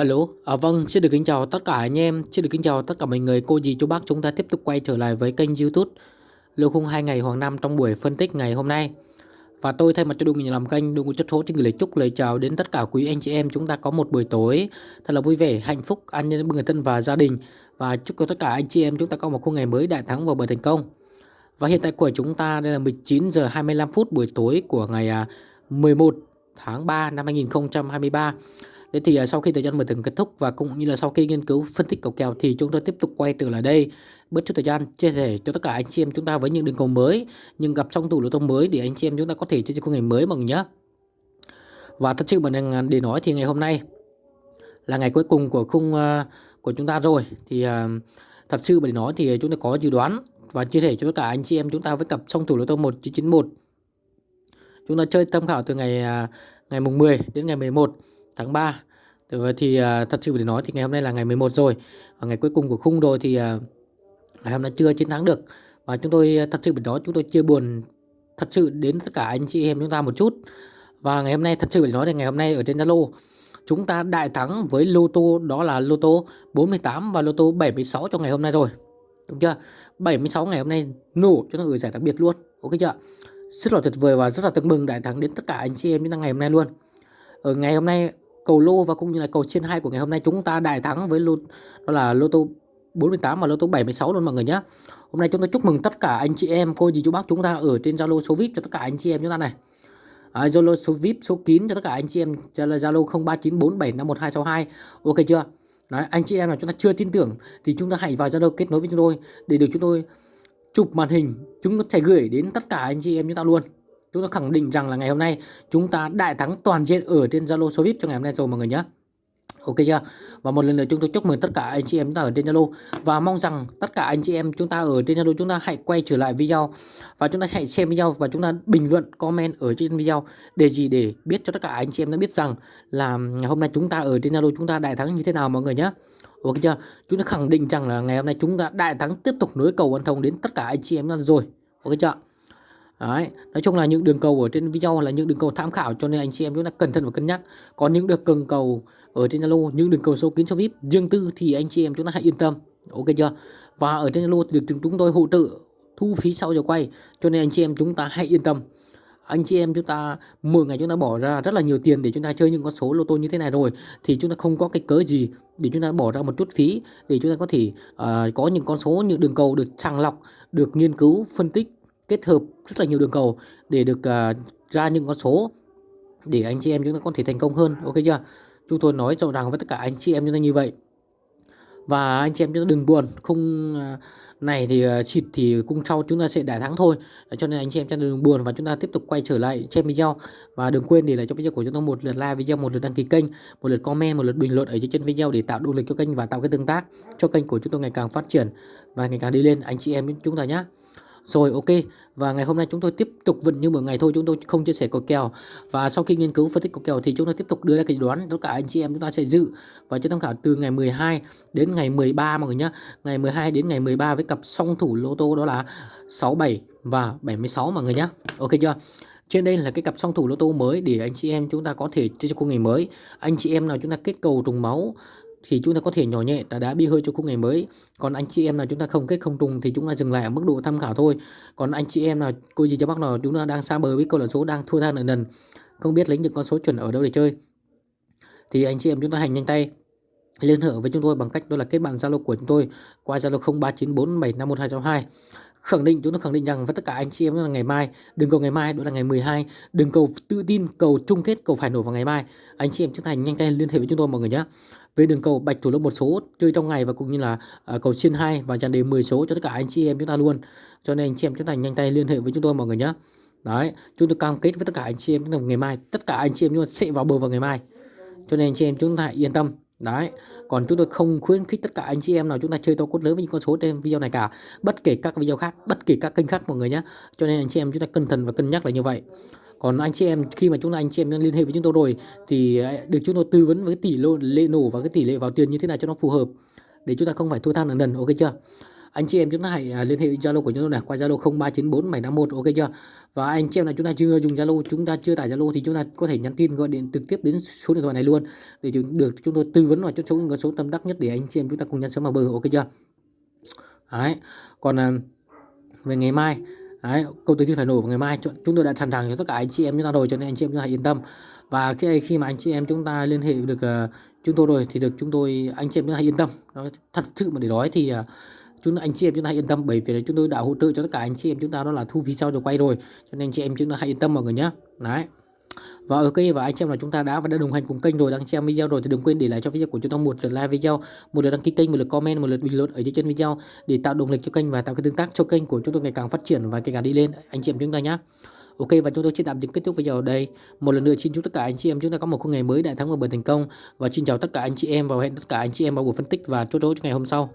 Alo, à, vâng, xin được kính chào tất cả anh em, xin được kính chào tất cả mọi người, cô dì chú bác chúng ta tiếp tục quay trở lại với kênh youtube Lưu khung 2 ngày Hoàng Nam trong buổi phân tích ngày hôm nay. Và tôi thay mặt cho đội ngũ làm kênh, đội ngũ chất số xin gửi lời chúc lời chào đến tất cả quý anh chị em chúng ta có một buổi tối thật là vui vẻ, hạnh phúc, an nhân với người thân và gia đình. Và chúc cho tất cả anh chị em chúng ta có một khung ngày mới đại thắng và bởi thành công. Và hiện tại của chúng ta đây là 19 giờ 25 phút buổi tối của ngày à, 11 tháng 3 năm 2023 Thế thì uh, sau khi thời gian mở từng kết thúc và cũng như là sau khi nghiên cứu phân tích cầu kèo thì chúng tôi tiếp tục quay trở lại đây. Bớt chút thời gian chia sẻ cho tất cả anh chị em chúng ta với những đường cầu mới nhưng gặp trong tủ lô tô mới để anh chị em chúng ta có thể chơi cho ngày mới mọi người nhé. Và thật sự mà à, để nói thì ngày hôm nay là ngày cuối cùng của khung uh, của chúng ta rồi. Thì uh, thật sự mà để nói thì chúng ta có dự đoán và chia sẻ cho tất cả anh chị em chúng ta với cặp trong tủ lô tô 1991 chúng ta chơi tham khảo từ ngày ngày mùng 10 đến ngày 11 tháng 3 thì à, thật sự để nói thì ngày hôm nay là ngày 11 rồi. Và ngày cuối cùng của khung rồi thì à, ngày hôm nay chưa chiến thắng được. Và chúng tôi à, thật sự để nói, chúng tôi chia buồn thật sự đến tất cả anh chị em chúng ta một chút. Và ngày hôm nay, thật sự để nói thì ngày hôm nay ở trên Zalo, chúng ta đại thắng với lô tô đó là lô tô 48 và lô tô 76 cho ngày hôm nay rồi. Đúng chưa? 76 ngày hôm nay nổ cho nó gửi giải đặc biệt luôn. Ok chưa? Rất là tuyệt vời và rất là tương mừng đại thắng đến tất cả anh chị em chúng ta ngày hôm nay luôn. Ở ngày hôm nay cầu lô và cũng như là cầu trên hai của ngày hôm nay chúng ta đại thắng với lô đó là lô tô 48 và lô tô 76 luôn mọi người nhé. Hôm nay chúng ta chúc mừng tất cả anh chị em, cô dì chú bác chúng ta ở trên Zalo số VIP cho tất cả anh chị em chúng ta này. À, Zalo số VIP số kín cho tất cả anh chị em là Zalo 0394751262. Ok chưa? Đấy, anh chị em nào chúng ta chưa tin tưởng thì chúng ta hãy vào Zalo kết nối với chúng tôi để được chúng tôi chụp màn hình chúng nó sẽ gửi đến tất cả anh chị em chúng ta luôn chúng ta khẳng định rằng là ngày hôm nay chúng ta đại thắng toàn diện ở trên Zalo số VIP cho ngày hôm nay rồi, mọi người nhé Ok chưa? Và một lần nữa chúng tôi chúc mừng tất cả anh chị em chúng ta ở trên Zalo và mong rằng tất cả anh chị em chúng ta ở trên Zalo chúng ta hãy quay trở lại video và chúng ta hãy xem video và chúng ta bình luận, comment ở trên video để gì để biết cho tất cả anh chị em đã biết rằng là hôm nay chúng ta ở trên Zalo chúng ta đại thắng như thế nào, mọi người nhé. Ok chưa? Chúng ta khẳng định rằng là ngày hôm nay chúng ta đại thắng tiếp tục nối cầu ăn thông đến tất cả anh chị em rồi. Ok chưa? Đấy, nói chung là những đường cầu ở trên video là những đường cầu tham khảo cho nên anh chị em chúng ta cẩn thận và cân nhắc. Còn những đường cần cầu ở trên Zalo, những đường cầu số kín số VIP riêng tư thì anh chị em chúng ta hãy yên tâm. Ok chưa? Và ở trên Zalo thì được chúng tôi hỗ trợ thu phí sau giờ quay cho nên anh chị em chúng ta hãy yên tâm. Anh chị em chúng ta mỗi ngày chúng ta bỏ ra rất là nhiều tiền để chúng ta chơi những con số lô tô như thế này rồi thì chúng ta không có cái cớ gì để chúng ta bỏ ra một chút phí để chúng ta có thể uh, có những con số những đường cầu được sàng lọc, được nghiên cứu, phân tích kết hợp rất là nhiều đường cầu để được uh, ra những con số để anh chị em chúng ta có thể thành công hơn. Ok chưa? Chúng tôi nói rõ ràng với tất cả anh chị em chúng ta như vậy. Và anh chị em chúng ta đừng buồn không à, này thì à, xịt thì cung sau chúng ta sẽ đại thắng thôi. Cho nên anh chị em chúng ta đừng buồn và chúng ta tiếp tục quay trở lại xem video. Và đừng quên để lại cho video của chúng tôi một lượt like video một lượt đăng ký kênh một lượt comment một lượt bình luận ở dưới trên video để tạo động lực cho kênh và tạo cái tương tác cho kênh của chúng tôi ngày càng phát triển và ngày càng đi lên. Anh chị em chúng ta nhé rồi, ok. Và ngày hôm nay chúng tôi tiếp tục vẫn như mọi ngày thôi, chúng tôi không chia sẻ cầu kèo. Và sau khi nghiên cứu phân tích cầu kèo thì chúng tôi tiếp tục đưa ra cái đoán, tất cả anh chị em chúng ta sẽ dự. Và cho tham khảo từ ngày 12 đến ngày 13 mọi người nhé ngày 12 đến ngày 13 với cặp song thủ lô tô đó là 67 và 76 mọi người nhé ok chưa? Trên đây là cái cặp song thủ lô tô mới để anh chị em chúng ta có thể chơi cho cô ngày mới. Anh chị em nào chúng ta kết cầu trùng máu thì chúng ta có thể nhỏ nhẹ, đã đá bi hơi cho khung ngày mới. Còn anh chị em nào chúng ta không kết không trùng thì chúng ta dừng lại ở mức độ tham khảo thôi. Còn anh chị em nào, cô gì cho bác nào chúng ta đang xa bờ với câu lạc số đang thua than ở nần, không biết lấy những con số chuẩn ở đâu để chơi, thì anh chị em chúng ta hành nhanh tay, liên hệ với chúng tôi bằng cách đó là kết bạn Zalo của chúng tôi qua Zalo 0394751262 khẳng định chúng tôi khẳng định rằng với tất cả anh chị em là ngày mai đừng cầu ngày mai đó là ngày 12 đừng cầu tự tin cầu chung kết cầu phải nổi vào ngày mai. Anh chị em chúng ta nhanh tay liên hệ với chúng tôi mọi người nhé. Về đường cầu bạch thủ lô một số chơi trong ngày và cũng như là uh, cầu trên hai và dàn đề 10 số cho tất cả anh chị em chúng ta luôn. Cho nên anh chị em chúng ta nhanh tay liên hệ với chúng tôi mọi người nhé. Đấy chúng tôi cam kết với tất cả anh chị em ngày mai tất cả anh chị em chúng ta sẽ vào bờ vào ngày mai. Cho nên anh chị em chúng ta yên tâm. Đấy còn chúng tôi không khuyến khích tất cả anh chị em nào chúng ta chơi to cốt lớn với những con số trên video này cả, bất kể các video khác, bất kể các kênh khác mọi người nhé cho nên anh chị em chúng ta cẩn thận và cân nhắc là như vậy. Còn anh chị em, khi mà chúng ta, anh chị em liên hệ với chúng tôi rồi, thì à, được chúng tôi tư vấn với tỷ lệ nổ và cái tỷ lệ vào tiền như thế nào cho nó phù hợp, để chúng ta không phải thua than lần lần ok chưa? Anh chị em chúng ta hãy à, liên hệ Zalo của chúng tôi này qua Zalo 0394 ok chưa? Và anh chị em là chúng ta chưa dùng Zalo chúng ta chưa tải Zalo thì chúng ta có thể nhắn tin gọi điện trực tiếp đến số điện thoại này luôn để được chúng tôi tư vấn và cho số số tâm đắc nhất để anh chị em chúng ta cùng nhắn sớm vào bờ ok chưa? Đấy còn à, về ngày mai Đấy, câu tự phải nổ vào ngày mai chúng tôi đã sẵn sàng cho tất cả anh chị em chúng ta rồi cho nên anh chị em chúng ta hãy yên tâm. Và khi khi mà anh chị em chúng ta liên hệ được uh, chúng tôi rồi thì được chúng tôi anh chị em chúng ta hãy yên tâm. Đó, thật sự mà để nói thì à, chúng anh chị em chúng ta hãy yên tâm bởi vì chúng tôi đã hỗ trợ cho tất cả anh chị em chúng ta đó là thu phí sau rồi quay rồi. Cho nên anh chị em chúng ta hãy yên tâm mọi người nhé đấy. Và ok và anh chị em là chúng ta đã và đã đồng hành cùng kênh rồi. Đang xem video rồi thì đừng quên để lại cho video của chúng ta một lượt like video một lượt đăng ký kênh một lượt comment một lượt bình luận ở dưới chân video để tạo động lực cho kênh và tạo cái tương tác cho kênh của chúng tôi ngày càng phát triển và ngày càng đi lên. Anh chị em chúng ta nhé Ok, và chúng tôi xin tạm dừng kết thúc video ở đây. Một lần nữa xin chúc tất cả anh chị em chúng ta có một ngày mới đại thắng và bền thành công và xin chào tất cả anh chị em và hẹn tất cả anh chị em vào buổi phân tích và chốt chốt cho ngày hôm sau.